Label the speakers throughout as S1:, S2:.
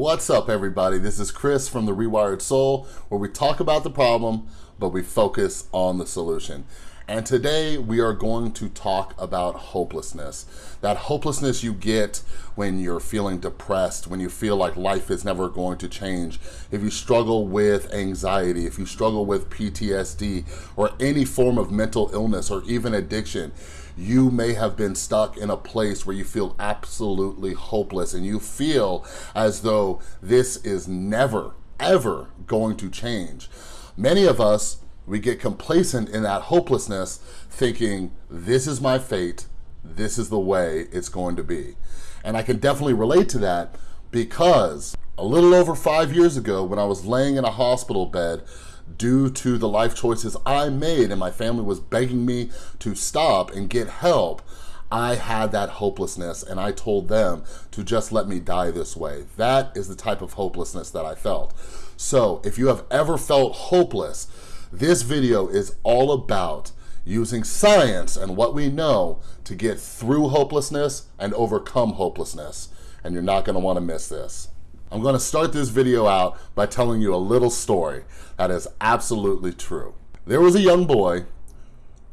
S1: What's up, everybody? This is Chris from The Rewired Soul, where we talk about the problem, but we focus on the solution. And today we are going to talk about hopelessness. That hopelessness you get when you're feeling depressed, when you feel like life is never going to change, if you struggle with anxiety, if you struggle with PTSD, or any form of mental illness, or even addiction, you may have been stuck in a place where you feel absolutely hopeless and you feel as though this is never, ever going to change. Many of us we get complacent in that hopelessness thinking, this is my fate, this is the way it's going to be. And I can definitely relate to that because a little over five years ago when I was laying in a hospital bed due to the life choices I made and my family was begging me to stop and get help, I had that hopelessness and I told them to just let me die this way. That is the type of hopelessness that I felt. So if you have ever felt hopeless, this video is all about using science and what we know to get through hopelessness and overcome hopelessness. And you're not gonna wanna miss this. I'm gonna start this video out by telling you a little story that is absolutely true. There was a young boy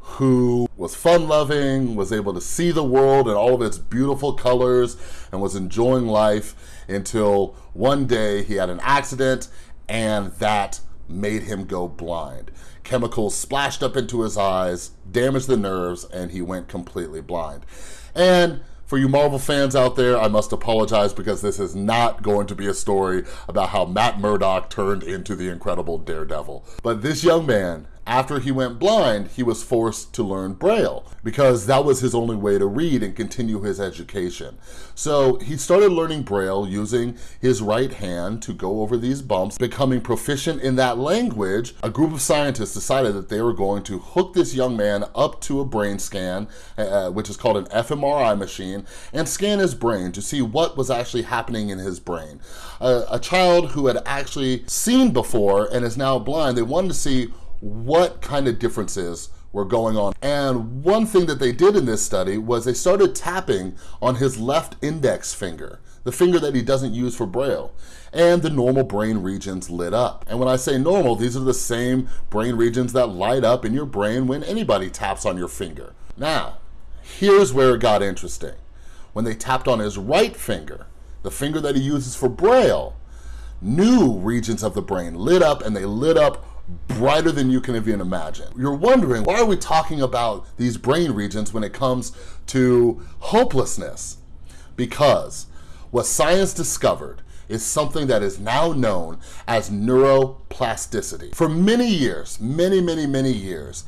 S1: who was fun-loving, was able to see the world in all of its beautiful colors, and was enjoying life until one day he had an accident and that made him go blind. Chemicals splashed up into his eyes, damaged the nerves, and he went completely blind. And for you Marvel fans out there, I must apologize because this is not going to be a story about how Matt Murdock turned into the incredible Daredevil. But this young man after he went blind, he was forced to learn Braille because that was his only way to read and continue his education. So he started learning Braille using his right hand to go over these bumps, becoming proficient in that language. A group of scientists decided that they were going to hook this young man up to a brain scan, uh, which is called an fMRI machine, and scan his brain to see what was actually happening in his brain. Uh, a child who had actually seen before and is now blind, they wanted to see what kind of differences were going on. And one thing that they did in this study was they started tapping on his left index finger, the finger that he doesn't use for Braille, and the normal brain regions lit up. And when I say normal, these are the same brain regions that light up in your brain when anybody taps on your finger. Now, here's where it got interesting. When they tapped on his right finger, the finger that he uses for Braille, new regions of the brain lit up and they lit up brighter than you can even imagine. You're wondering, why are we talking about these brain regions when it comes to hopelessness? Because what science discovered is something that is now known as neuroplasticity. For many years, many, many, many years,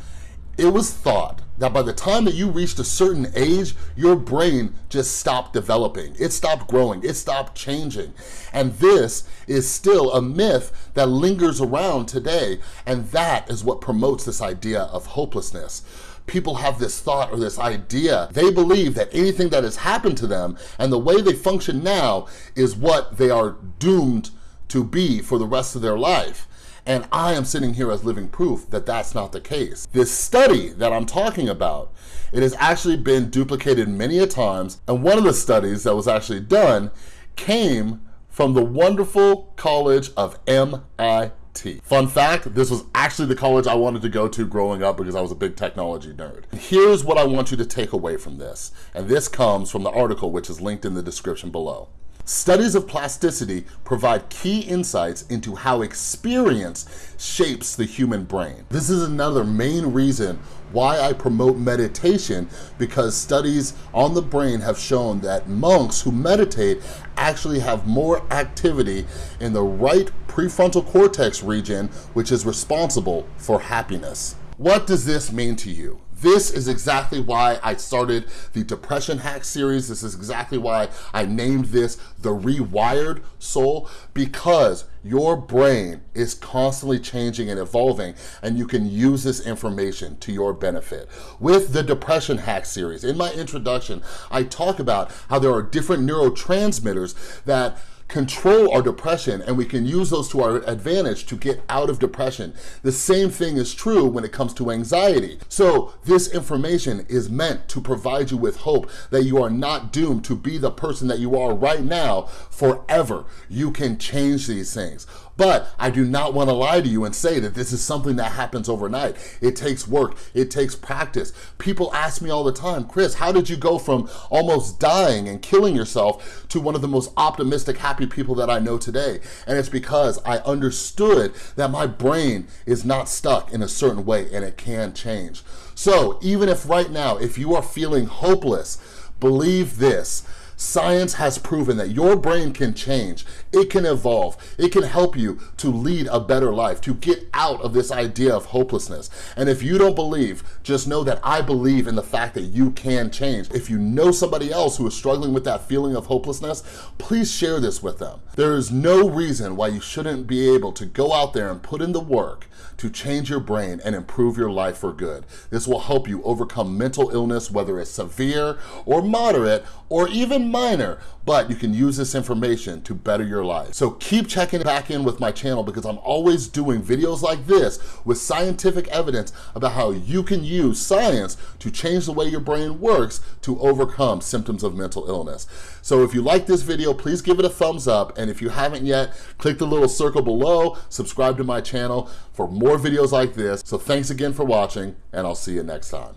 S1: it was thought that by the time that you reached a certain age, your brain just stopped developing. It stopped growing, it stopped changing. And this is still a myth that lingers around today. And that is what promotes this idea of hopelessness people have this thought or this idea. They believe that anything that has happened to them and the way they function now is what they are doomed to be for the rest of their life. And I am sitting here as living proof that that's not the case. This study that I'm talking about, it has actually been duplicated many a times. And one of the studies that was actually done came from the wonderful college of MIT. Fun fact, this was actually the college I wanted to go to growing up because I was a big technology nerd. Here's what I want you to take away from this, and this comes from the article which is linked in the description below. Studies of plasticity provide key insights into how experience shapes the human brain. This is another main reason why I promote meditation because studies on the brain have shown that monks who meditate actually have more activity in the right prefrontal cortex region, which is responsible for happiness. What does this mean to you? This is exactly why I started the Depression Hack series. This is exactly why I named this The Rewired Soul, because your brain is constantly changing and evolving, and you can use this information to your benefit. With the Depression Hack series, in my introduction, I talk about how there are different neurotransmitters that control our depression and we can use those to our advantage to get out of depression. The same thing is true when it comes to anxiety. So this information is meant to provide you with hope that you are not doomed to be the person that you are right now forever. You can change these things. But I do not wanna lie to you and say that this is something that happens overnight. It takes work, it takes practice. People ask me all the time, Chris, how did you go from almost dying and killing yourself to one of the most optimistic, happy people that I know today? And it's because I understood that my brain is not stuck in a certain way and it can change. So even if right now, if you are feeling hopeless, believe this, Science has proven that your brain can change, it can evolve, it can help you to lead a better life, to get out of this idea of hopelessness. And if you don't believe, just know that I believe in the fact that you can change. If you know somebody else who is struggling with that feeling of hopelessness, please share this with them. There is no reason why you shouldn't be able to go out there and put in the work to change your brain and improve your life for good. This will help you overcome mental illness, whether it's severe or moderate, or even minor, but you can use this information to better your life. So keep checking back in with my channel because I'm always doing videos like this with scientific evidence about how you can use science to change the way your brain works to overcome symptoms of mental illness. So if you like this video, please give it a thumbs up. And if you haven't yet, click the little circle below, subscribe to my channel for more videos like this. So thanks again for watching and I'll see you next time.